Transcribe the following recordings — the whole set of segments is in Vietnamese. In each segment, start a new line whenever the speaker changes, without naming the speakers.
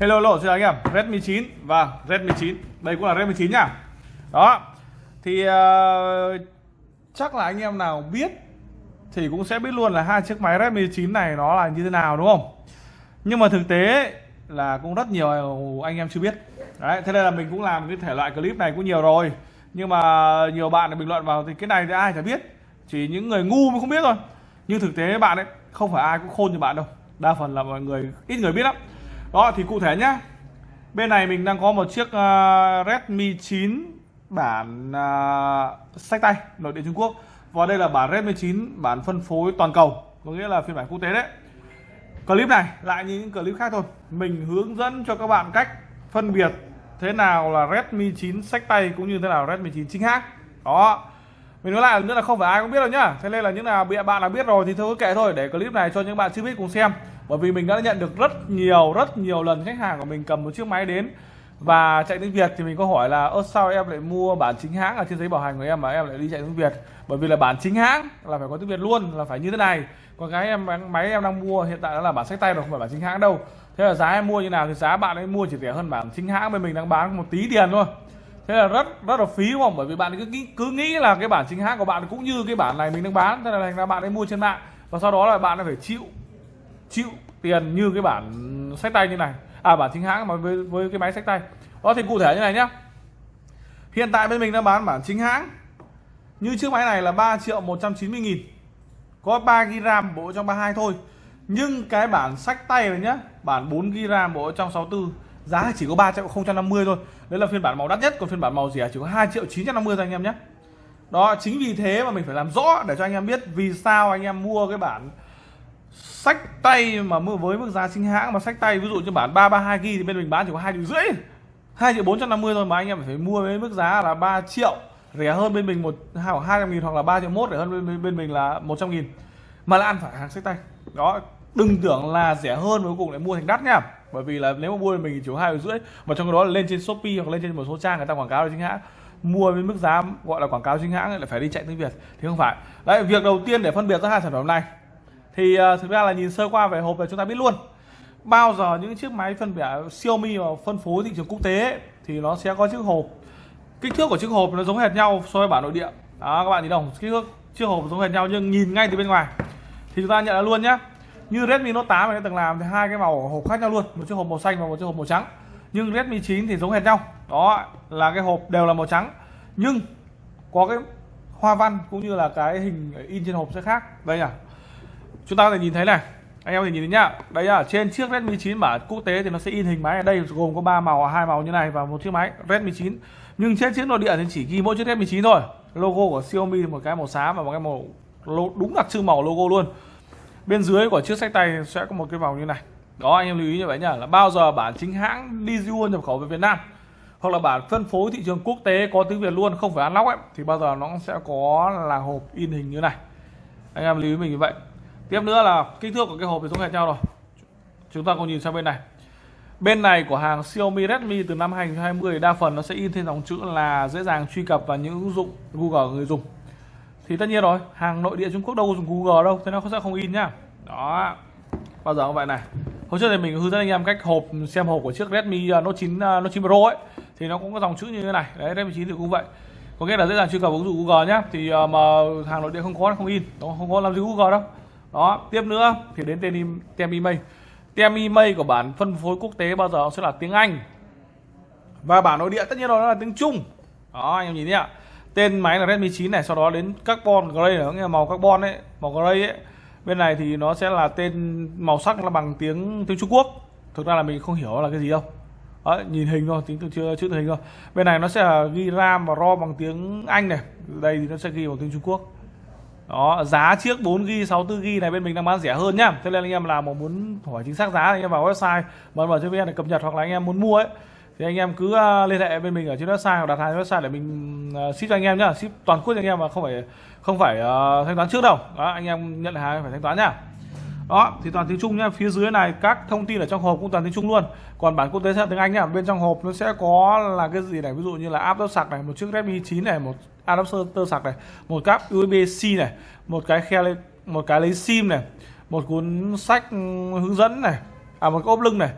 Hello hello xin chào anh em. Redmi 9 và Redmi 9 Đây cũng là Redmi 9 nhá Đó. Thì uh, chắc là anh em nào biết Thì cũng sẽ biết luôn là hai chiếc máy Redmi 9 này nó là như thế nào đúng không? Nhưng mà thực tế là cũng rất nhiều anh em chưa biết. Đấy thế nên là mình cũng làm cái thể loại clip này cũng nhiều rồi. Nhưng mà nhiều bạn bình luận vào thì cái này thì ai chả biết. Chỉ những người ngu mới không biết thôi. Nhưng thực tế bạn ấy không phải ai cũng khôn như bạn đâu. Đa phần là mọi người ít người biết lắm đó thì cụ thể nhá. Bên này mình đang có một chiếc uh, Redmi 9 bản uh, sách tay nội địa Trung Quốc. Và đây là bản Redmi 9 bản phân phối toàn cầu. Có nghĩa là phiên bản quốc tế đấy. Clip này lại như những clip khác thôi. Mình hướng dẫn cho các bạn cách phân biệt thế nào là Redmi 9 sách tay cũng như thế nào Redmi 9 chính hãng. Đó mình nói lại nữa là không phải ai cũng biết đâu nhá. Thế nên là những nào bạn đã biết rồi thì thôi kệ thôi, để clip này cho những bạn chưa biết cùng xem. Bởi vì mình đã nhận được rất nhiều rất nhiều lần khách hàng của mình cầm một chiếc máy đến và chạy tiếng Việt. Thì mình có hỏi là, ơ, sao em lại mua bản chính hãng ở trên giấy bảo hành của em mà em lại đi chạy tiếng Việt? Bởi vì là bản chính hãng là phải có tiếng Việt luôn, là phải như thế này. Còn cái em máy em đang mua, hiện tại đó là bản sách tay rồi, không phải bản chính hãng đâu. Thế là giá em mua như nào thì giá bạn ấy mua chỉ rẻ hơn bản chính hãng bên mình đang bán một tí tiền thôi thế là rất rất là phí đúng không? Bởi vì bạn cứ cứ nghĩ là cái bản chính hãng của bạn cũng như cái bản này mình đang bán. Thế là thành ra bạn ấy mua trên mạng. Và sau đó là bạn phải chịu chịu tiền như cái bản sách tay như này. À bản chính hãng mà với với cái máy sách tay. Đó, thì cụ thể như này nhá. Hiện tại bên mình đang bán bản chính hãng. Như chiếc máy này là 3 triệu 190 nghìn. Có 3 GB RAM bộ trong 32 thôi. Nhưng cái bản sách tay này nhá, bản 4 GB RAM bộ trong 64 giá chỉ có 3 triệu 050 thôi. Đấy là phiên bản màu đắt nhất còn phiên bản màu rẻ chỉ có 2 triệu 950 thôi anh em nhé. Đó chính vì thế mà mình phải làm rõ để cho anh em biết vì sao anh em mua cái bản sách tay mà với mức giá chính hãng. Mà sách tay ví dụ như bản 332 GB thì bên mình bán chỉ có 2 triệu rưỡi 2 triệu 450 thôi mà anh em phải mua với mức giá là 3 triệu rẻ hơn bên mình một khoảng 200 nghìn hoặc là 3 triệu mốt rẻ hơn bên, bên mình là 100 nghìn. Mà là ăn phải hàng sách tay. Đó đừng tưởng là rẻ hơn cuối cùng lại mua thành đắt nha bởi vì là nếu mà mua thì mình chỉ có hai rưỡi mà trong đó là lên trên shopee hoặc lên trên một số trang người ta quảng cáo là chính hãng. Mua với mức giá gọi là quảng cáo chính hãng lại phải đi chạy tiếng việt thì không phải. Đấy việc đầu tiên để phân biệt ra hai sản phẩm này. Thì uh, thực ra là nhìn sơ qua về hộp là chúng ta biết luôn. Bao giờ những chiếc máy phân biệt Xiaomi mà phân phối thị trường quốc tế ấy, thì nó sẽ có chiếc hộp. Kích thước của chiếc hộp nó giống hệt nhau so với bản nội địa. Đó các bạn nhìn đồng kích thước chiếc hộp giống hệt nhau nhưng nhìn ngay từ bên ngoài. Thì chúng ta nhận ra luôn nhé như Redmi Note 8 này từng làm thì hai cái màu hộp khác nhau luôn, một chiếc hộp màu xanh và một chiếc hộp màu trắng. Nhưng Redmi 9 thì giống hệt nhau. Đó, là cái hộp đều là màu trắng. Nhưng có cái hoa văn cũng như là cái hình in trên hộp sẽ khác. Đây nhỉ. Chúng ta có thể nhìn thấy này. Anh em thì nhìn thấy nhá. Đây là trên chiếc Redmi 9 bản quốc tế thì nó sẽ in hình máy. Ở đây gồm có ba màu, hai màu như này và một chiếc máy Redmi 9 nhưng trên chiếc nội địa thì chỉ ghi mỗi chiếc Redmi 9 thôi. Logo của Xiaomi một cái màu xám và một cái màu đúng đặc trưng màu logo luôn bên dưới của chiếc sách tay sẽ có một cái vòng như này. Đó, anh em lưu ý như vậy nhá, là bao giờ bản chính hãng Digital nhập khẩu về Việt Nam, hoặc là bản phân phối thị trường quốc tế có tiếng Việt luôn, không phải unlock ấy, thì bao giờ nó sẽ có là hộp in hình như này. Anh em lưu ý mình như vậy. Tiếp nữa là kích thước của cái hộp thì giống hệt nhau rồi. Chúng ta cùng nhìn sang bên này. Bên này của hàng Xiaomi Redmi từ năm 2020 đa phần nó sẽ in thêm dòng chữ là dễ dàng truy cập vào những ứng dụng Google người dùng thì tất nhiên rồi, hàng nội địa Trung Quốc đâu có dùng Google đâu, thế nó sẽ không in nhá. Đó. Bao giờ cũng vậy này. Hôm trước thì mình hướng dẫn anh em cách hộp, xem hộp của chiếc Redmi à, Note 9 à, Note 9 Pro ấy. Thì nó cũng có dòng chữ như thế này. Đấy, Redmi 9 thì cũng vậy. Có nghĩa là dễ dàng truy cập ứng dụng Google nhá. Thì à, mà hàng nội địa không có không in. Nó không có làm gì Google đâu. Đó. Tiếp nữa, thì đến tên tem email. Tem email của bản phân phối quốc tế bao giờ sẽ là tiếng Anh. Và bản nội địa, tất nhiên rồi, nó là tiếng Trung. Đó, anh em nhìn nhá tên máy là Redmi 9 này sau đó đến carbon gray là nghĩa là màu carbon ấy màu gray ấy. Bên này thì nó sẽ là tên màu sắc là bằng tiếng tiếng Trung Quốc. Thực ra là mình không hiểu là cái gì đâu. Đấy, nhìn hình thôi tính từ chưa chữ hình thôi. Bên này nó sẽ là ghi ram và rom bằng tiếng anh này. Đây thì nó sẽ ghi bằng tiếng trung quốc. Đó giá chiếc 4 g 64 g này bên mình đang bán rẻ hơn nhá. Thế nên anh em là mà muốn hỏi chính xác giá thì anh em vào website mà mở cho để cập nhật hoặc là anh em muốn mua ấy thì anh em cứ à, liên hệ bên mình ở trên website hoặc đặt hàng trên website để mình à, ship cho anh em nhá. Ship toàn quốc cho anh em mà không phải không phải uh, thanh toán trước đâu. Đó anh em nhận hàng phải thanh toán nhá. Đó thì toàn tiếng Trung nhá. Phía dưới này các thông tin ở trong hộp cũng toàn tiếng Trung luôn. Còn bản quốc tế sẽ là tiếng Anh nhá. Bên trong hộp nó sẽ có là cái gì này? Ví dụ như là áp sạc này một chiếc Redmi 9 này một adapter sạc này một cáp USB-C này một cái khe một cái lấy sim này một cuốn sách ừ, hướng dẫn này à một cái ốp lưng này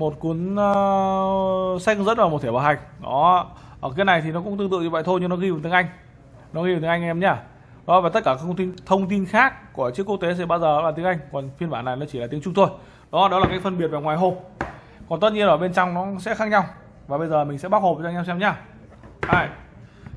một cuốn uh, sách hướng dẫn và một thể bảo hành. Đó. Ở cái này thì nó cũng tương tự như vậy thôi nhưng nó ghi bằng tiếng Anh. Nó ghi bằng tiếng Anh em nhá. Đó và tất cả các thông tin thông tin khác của chiếc quốc tế sẽ bao giờ là tiếng Anh còn phiên bản này nó chỉ là tiếng Trung thôi. Đó đó là cái phân biệt về ngoài hộp. Còn tất nhiên ở bên trong nó sẽ khác nhau. Và bây giờ mình sẽ bóc hộp cho anh em xem nhá. Đây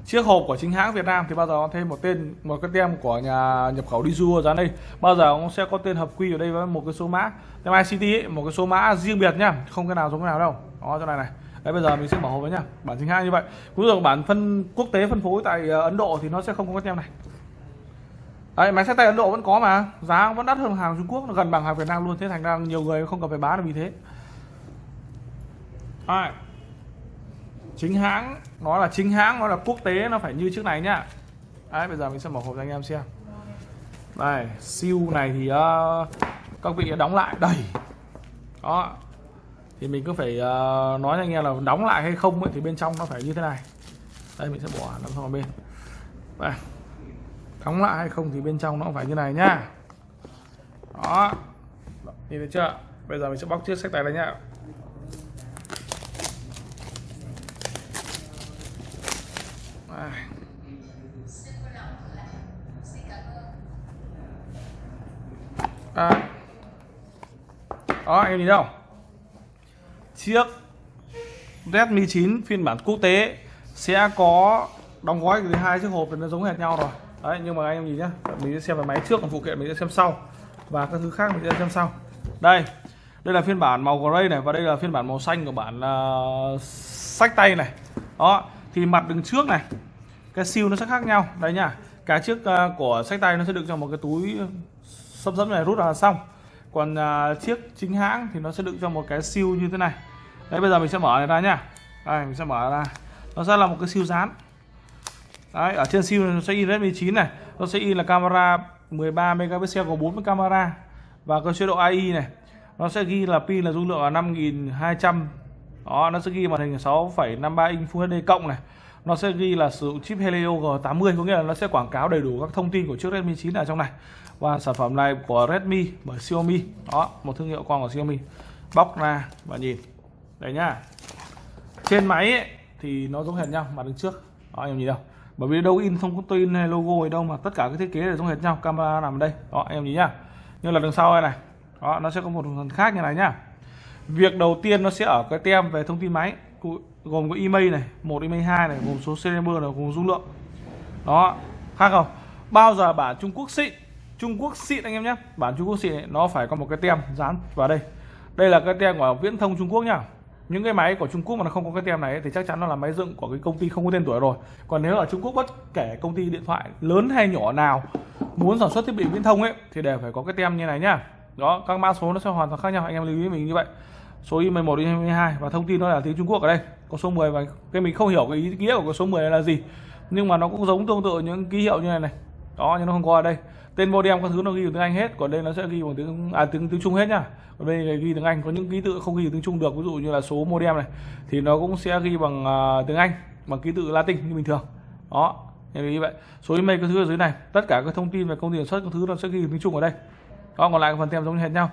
chiếc hộp của chính hãng Việt Nam thì bao giờ nó thêm một tên một cái tem của nhà nhập khẩu Dizu dán đây? Bao giờ cũng sẽ có tên hợp quy ở đây với một cái số mã? Tem ICT ấy, một cái số mã riêng biệt nhá không cái nào giống cái nào đâu. Đó chỗ này này. Đấy bây giờ mình sẽ mở hộp với nhá. Bản chính hãng như vậy. Cũng được bản phân quốc tế phân phối tại ờ, Ấn Độ thì nó sẽ không có cái tem này. Đấy, máy xe tay Ấn Độ vẫn có mà. Giá vẫn đắt hơn hàng Trung Quốc nó gần bằng hàng Việt Nam luôn. Thế thành ra nhiều người không cần phải bán là vì thế. Alright chính hãng nó là chính hãng nó là quốc tế nó phải như chiếc này nhá. Đấy, bây giờ mình sẽ mở hộp cho anh em xem. Đây siêu này thì uh, các vị đóng lại. Đầy. Đó. Thì mình cứ phải uh, nói cho anh em là đóng lại hay không ấy, thì bên trong nó phải như thế này. Đây mình sẽ bỏ nó sang bên. Đây. Đóng lại hay không thì bên trong nó phải như này nhá. Đó. Nhìn thấy chưa? Bây giờ mình sẽ bóc chiếc sách tay này nhá. À. đó em nhìn đâu? Chiếc Redmi 9 phiên bản quốc tế sẽ có đóng gói từ hai chiếc hộp thì nó giống hệt nhau rồi. Đấy nhưng mà anh em nhìn nhá mình sẽ xem về máy trước còn phụ kiện mình sẽ xem sau. Và các thứ khác mình sẽ xem sau. Đây đây là phiên bản màu gray này và đây là phiên bản màu xanh của bản uh, sách tay này. Đó thì mặt đường trước này cái siêu nó sẽ khác nhau. Đấy nhá cái chiếc à, của sách tay nó sẽ đựng trong một cái túi ờ, sấp sấp này rút ra xong. Còn à, chiếc chính hãng thì nó sẽ đựng trong một cái siêu như thế này. Đấy bây giờ mình sẽ mở này ra nhá đây mình sẽ mở ra. Nó sẽ là một cái siêu dán. Đấy ở trên siêu nó sẽ in Redmi 9 này. Nó sẽ in là camera 13 megapixel có 40 camera. Và có chế độ AI này nó sẽ ghi là pin là dung lượng là 5200 đó nó sẽ ghi màn hình 6,53 inch Full HD cộng này nó sẽ ghi là sử dụng chip Helio G80 có nghĩa là nó sẽ quảng cáo đầy đủ các thông tin của chiếc Redmi 9 ở trong này. Và sản phẩm này của Redmi bởi Xiaomi. Đó một thương hiệu con của Xiaomi. Bóc ra và nhìn. Đây nhá. Trên máy ấy, thì nó giống hệt nhau mặt đứng trước. Đó em nhìn đâu. Bởi vì đâu in không có tin hay logo gì đâu mà tất cả cái thiết kế đều giống hệt nhau. Camera nằm ở đây. Đó em nhìn nhá. Như là đằng sau đây này. Đó nó sẽ có một phần khác như này nhá. Việc đầu tiên nó sẽ ở cái tem về thông tin máy gồm có email này một email hai này gồm số serial number này gồm dung lượng. Đó khác không? Bao giờ bản Trung Quốc xịn? Trung Quốc xịn anh em nhé. Bản Trung Quốc xịn này, nó phải có một cái tem dán vào đây. Đây là cái tem của viễn thông Trung Quốc nhá. Những cái máy của Trung Quốc mà nó không có cái tem này thì chắc chắn nó là máy dựng của cái công ty không có tên tuổi rồi. Còn nếu ở Trung Quốc bất kể công ty điện thoại lớn hay nhỏ nào muốn sản xuất thiết bị viễn thông ấy thì đều phải có cái tem như này nhá. Đó các mã số nó sẽ hoàn toàn khác nhau anh em lưu ý mình như vậy số email 1 email 2 và thông tin nó là tiếng Trung Quốc ở đây. Có số 10 và cái mình không hiểu cái ý nghĩa của cái số 10 này là gì nhưng mà nó cũng giống tương tự những ký hiệu như này này. Đó nhưng nó không có ở đây. Tên modem các thứ nó ghi bằng tiếng Anh hết còn đây nó sẽ ghi bằng tiếng à tiếng tiếng Trung hết nhá. Còn đây ghi tiếng Anh có những ký tự không ghi tiếng Trung được ví dụ như là số modem này thì nó cũng sẽ ghi bằng uh, tiếng Anh bằng ký tự Latin như bình thường. Đó như vậy. Số email các thứ ở dưới này tất cả các thông tin về công ty sản xuất các thứ nó sẽ ghi tiếng Trung ở đây. Đó còn lại phần tem giống như hệt nhau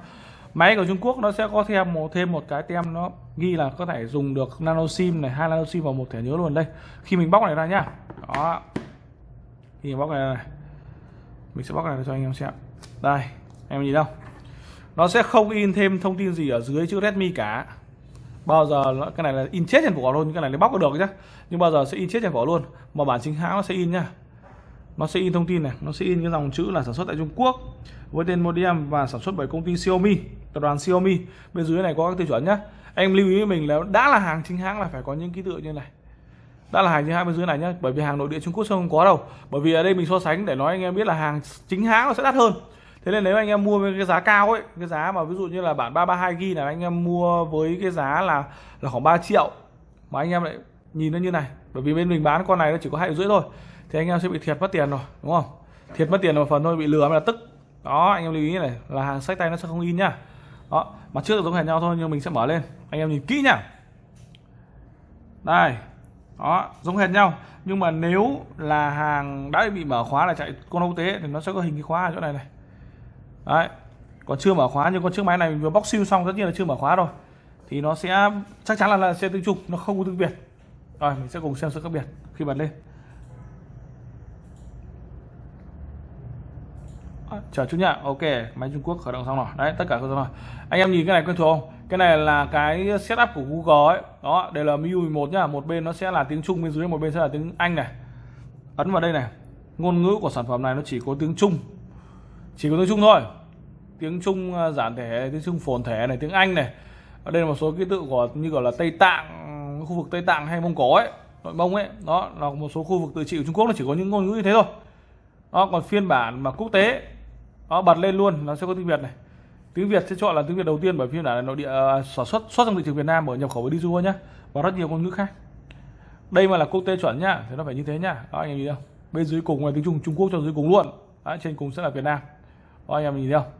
máy của Trung Quốc nó sẽ có thêm một thêm một cái tem nó ghi là có thể dùng được nano sim này hai nano sim vào một thẻ nhớ luôn đây. Khi mình bóc này ra nhá. Đó. Khi mình bóc này, này. Mình sẽ bóc này cho anh em xem. Đây em nhìn đâu. Nó sẽ không in thêm thông tin gì ở dưới chữ Redmi cả. Bao giờ cái này là in chết trên vỏ luôn cái này lấy bóc được chứ nhưng bao giờ sẽ in chết trên vỏ luôn. Mà bản chính hãng nó sẽ in nhá nó sẽ in thông tin này, nó sẽ in cái dòng chữ là sản xuất tại Trung Quốc với tên modem và sản xuất bởi công ty Xiaomi, tập đoàn Xiaomi. Bên dưới này có các tiêu chuẩn nhé. Em lưu ý với mình là đã là hàng chính hãng là phải có những ký tự như này. Đã là hàng chính hãng bên dưới này nhé. bởi vì hàng nội địa Trung Quốc sẽ không có đâu. Bởi vì ở đây mình so sánh để nói anh em biết là hàng chính hãng nó sẽ đắt hơn. Thế nên nếu anh em mua với cái giá cao ấy, cái giá mà ví dụ như là bản 332 g là anh em mua với cái giá là là khoảng 3 triệu, mà anh em lại nhìn nó như này. Bởi vì bên mình bán con này nó chỉ có hai rưỡi thôi thì anh em sẽ bị thiệt mất tiền rồi đúng không? Thiệt mất tiền một phần thôi bị lừa mới là tức. Đó anh em lưu ý này là hàng sách tay nó sẽ không in nhá. Đó mặt trước giống hệt nhau thôi nhưng mình sẽ mở lên. Anh em nhìn kỹ nhá. Đây đó giống hệt nhau. Nhưng mà nếu là hàng đã bị mở khóa là chạy con quốc tế thì nó sẽ có hình cái khóa ở chỗ này này. Đấy còn chưa mở khóa nhưng con chiếc máy này vừa bóc siêu xong tất nhiên là chưa mở khóa rồi. Thì nó sẽ chắc chắn là, là sẽ tiếng trục nó không có tiếng Việt rồi mình sẽ cùng xem sự khác biệt khi bật lên. Chờ chút nhá ok, máy Trung Quốc khởi động xong rồi. Đấy, tất cả xong rồi. Anh em nhìn cái này quen thuộc không? Cái này là cái setup của Google ấy. Đó, đây là MIUI 11 nhá. Một bên nó sẽ là tiếng Trung, bên dưới một bên sẽ là tiếng Anh này. Ấn vào đây này. Ngôn ngữ của sản phẩm này nó chỉ có tiếng Trung. Chỉ có tiếng Trung thôi. Tiếng Trung à, giản thể, tiếng Trung phồn thể này, tiếng Anh này. Ở đây là một số ký tự của, như gọi là Tây Tạng, khu vực Tây Tạng hay Mông Cổ ấy, nội Mông ấy. Đó, là một số khu vực tự trị của Trung Quốc, nó chỉ có những ngôn ngữ như thế thôi. Đó, còn phiên bản mà quốc tế đó bật lên luôn nó sẽ có tiếng Việt này. Tiếng Việt sẽ chọn là tiếng Việt đầu tiên bởi phiên bản nội địa uh, sản xuất xuất trong thị trường Việt Nam bởi nhập khẩu với đi du nhá và rất nhiều ngôn ngữ khác. Đây mà là quốc tế chuẩn nhá thì nó phải như thế nhá. Đó anh em nhìn không? Bên dưới cùng là tiếng Trung Trung Quốc cho dưới cùng luôn. Đó, trên cùng sẽ là Việt Nam. Đó anh em nhìn thấy không?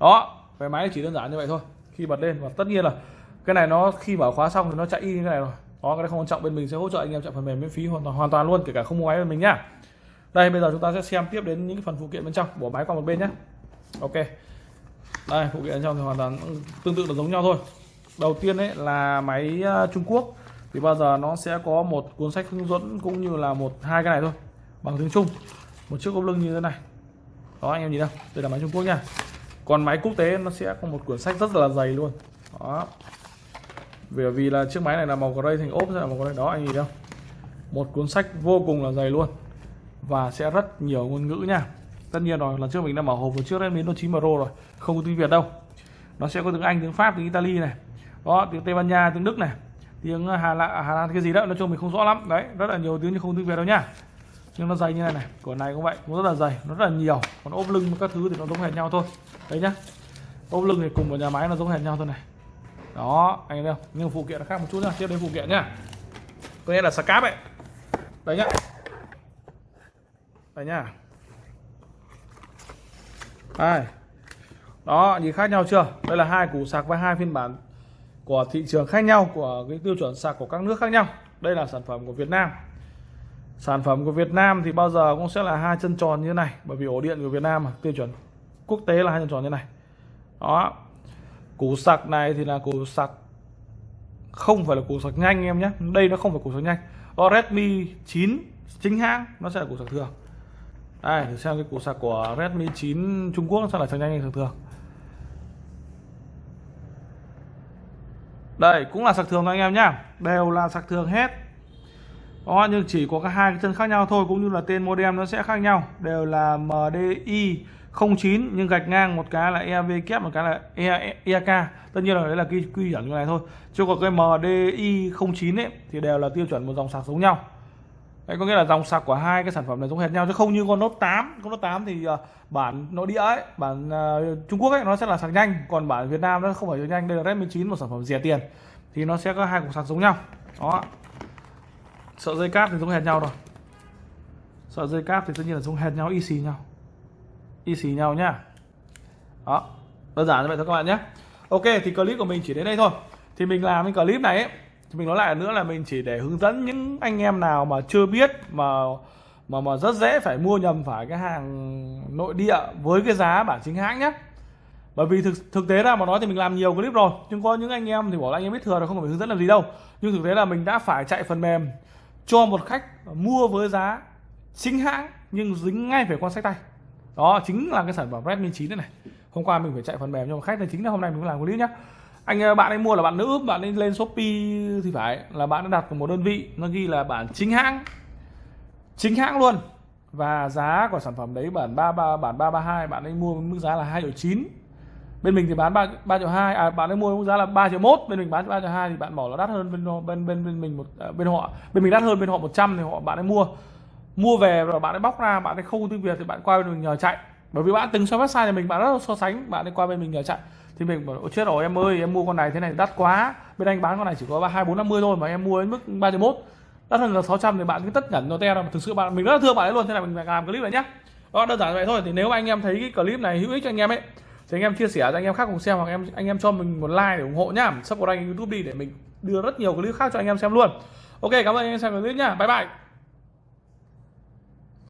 Đó về máy chỉ đơn giản như vậy thôi. Khi bật lên và tất nhiên là cái này nó khi mở khóa xong thì nó chạy y như thế này rồi. Đó cái này không quan trọng bên mình sẽ hỗ trợ anh em chạy phần mềm miễn phí hoàn toàn hoàn toàn luôn kể cả không mua máy bên mình nhá đây, bây giờ chúng ta sẽ xem tiếp đến những phần phụ kiện bên trong. Bỏ máy qua một bên nhé. Ok. Đây, phụ kiện bên trong thì hoàn toàn tương tự là giống nhau thôi. Đầu tiên đấy là máy ờ, Trung Quốc. Thì bao giờ nó sẽ có một cuốn sách hướng dẫn cũng như là một, hai cái này thôi, bằng tiếng Trung. Một chiếc ốp lưng như thế này. Đó, anh em nhìn đâu đây là máy Trung Quốc nha. Còn máy quốc tế nó sẽ có một cuốn sách rất là dày luôn. Đó. Bởi vì là chiếc máy này là màu gray thành ốp sẽ là màu gray. Đó, anh nhìn đâu một cuốn sách vô cùng là dày luôn và sẽ rất nhiều ngôn ngữ nha. Tất nhiên rồi, lần trước mình đã mở hộp của trước Redmi Note 9 Pro rồi, không có tiếng Việt đâu. Nó sẽ có tiếng Anh, tiếng Pháp, tiếng Italy này. Đó, tiếng Tây Ban Nha, tiếng Đức này. Tiếng ờ, Hà Lan à, Hà Lan, cái gì đó, nói chung mình không rõ lắm. Đấy, rất là nhiều tiếng nhưng không tiếng Việt đâu nhá nhưng nó dày như này này, của này cũng vậy, cũng rất là dày, nó rất là nhiều. Còn ốp lưng các thứ thì nó giống hệt nhau thôi. Đấy nhá. Ốp lưng thì cùng một nhà máy nó giống hệt nhau thôi này. Đó, anh thấy không? Nhưng phụ kiện nó khác một chút nhá, tiếp đến phụ kiện nhá. Có nghĩa là scap ấy. Đấy nhá đây nhá. Đây. Đó, nhìn khác nhau chưa? Đây là hai củ sạc với hai phiên bản của thị trường khác nhau, của cái tiêu chuẩn sạc của các nước khác nhau. Đây là sản phẩm của Việt Nam. Sản phẩm của Việt Nam thì bao giờ cũng sẽ là hai chân tròn như thế này, bởi vì ổ điện của Việt Nam mà, tiêu chuẩn quốc tế là hai chân tròn như thế này. Đó. Củ sạc này thì là củ sạc, không phải là củ sạc nhanh em nhé. Đây nó không phải củ sạc nhanh. Đó Redmi 9 chính hãng, nó sẽ là củ sạc thường đây thử xem cái củ sạc của Redmi 9 Trung Quốc sao là sạc nhanh hay sạc thường. Đây, cũng là sạc thường thôi anh em nhá. Đều là sạc thường hết. Đó nhưng chỉ có các hai cái chân khác nhau thôi, cũng như là tên modem nó sẽ khác nhau. Đều là MDI 09 nhưng gạch ngang một cái là EV kép, một cái là EAK tất nhiên là đấy là quy quy chuẩn như này thôi. Chứ còn cái MDI 09 ấy, thì đều là tiêu chuẩn một dòng sạc giống nhau đấy có nghĩa là dòng sạc của hai cái sản phẩm này giống hệt nhau chứ không như con Note 8 con Note 8 thì uh, bản nội địa ấy bản uh, Trung Quốc ấy nó sẽ là sạc nhanh. Còn bản Việt Nam nó không phải sạc nhanh. Đây là Redmi 9 một sản phẩm rẻ tiền. Thì nó sẽ có hai cục sạc giống nhau. Đó. Sợi dây cáp thì giống hệt nhau rồi. Sợi dây cáp thì tất nhiên là giống hệt nhau y xì nhau. y xì nhau nhá. Đó. Đơn giản như vậy thôi các bạn nhé. Ok thì clip của mình chỉ đến đây thôi. Thì mình làm cái clip này ấy, thì mình nói lại nữa là mình chỉ để hướng dẫn những anh em nào mà chưa biết, mà mà mà rất dễ phải mua nhầm phải cái hàng nội địa với cái giá bản chính hãng nhé. Bởi vì thực thực tế ra mà nói thì mình làm nhiều clip rồi, nhưng có những anh em thì bảo là anh em biết thừa rồi, không phải hướng dẫn làm gì đâu. Nhưng thực tế là mình đã phải chạy phần mềm cho một khách mua với giá chính hãng, nhưng dính ngay về con sách tay. Đó, chính là cái sản phẩm Redmi 9 này này. Hôm qua mình phải chạy phần mềm cho một khách này chính là hôm nay mình làm clip nhé anh ờ, bạn ấy mua là bạn nữ bạn ấy lên shopee thì phải là bạn đã đặt một đơn vị nó ghi là bản chính hãng. Chính hãng luôn. Và giá của sản phẩm đấy bản ba ba bản ba ba hai bạn ấy mua mức giá là hai triệu chín. Bên mình thì bán ba ba triệu hai à bạn ấy mua mức giá là 3 triệu mốt. Bên mình bán ba triệu hai thì bạn bỏ là đắt hơn bên bên bên bên mình một à, bên họ. Bên mình đắt hơn bên họ 100 thì họ bạn ấy mua. Mua về rồi bạn ấy bóc ra bạn ấy không tiếng việt thì bạn qua bên mình nhờ chạy bởi vì bạn từng so website thì mình bạn rất là so sánh, bạn đi qua bên mình chạy thì mình bảo chết rồi, em ơi, em mua con này thế này, đắt quá. Bên anh bán con này chỉ có ba, hai, bốn, năm mươi thôi mà em mua đến mức ba triệu mốt. Đắt hơn là 600 thì bạn cứ tất nhẫn nó te ra thực sự bạn, mình rất là thương bạn ấy luôn, thế này mình phải làm clip này nhá. Đó, đơn giản vậy thôi. Thì nếu anh em thấy cái clip này hữu ích cho anh em ấy, thì anh em chia sẻ cho anh em khác cùng xem hoặc em, anh em cho mình một like để ủng hộ nhá. Subscribe youtube đi để mình đưa rất nhiều clip khác cho anh em xem luôn. Ok, cảm ơn anh em xem clip nhá. Bye bye.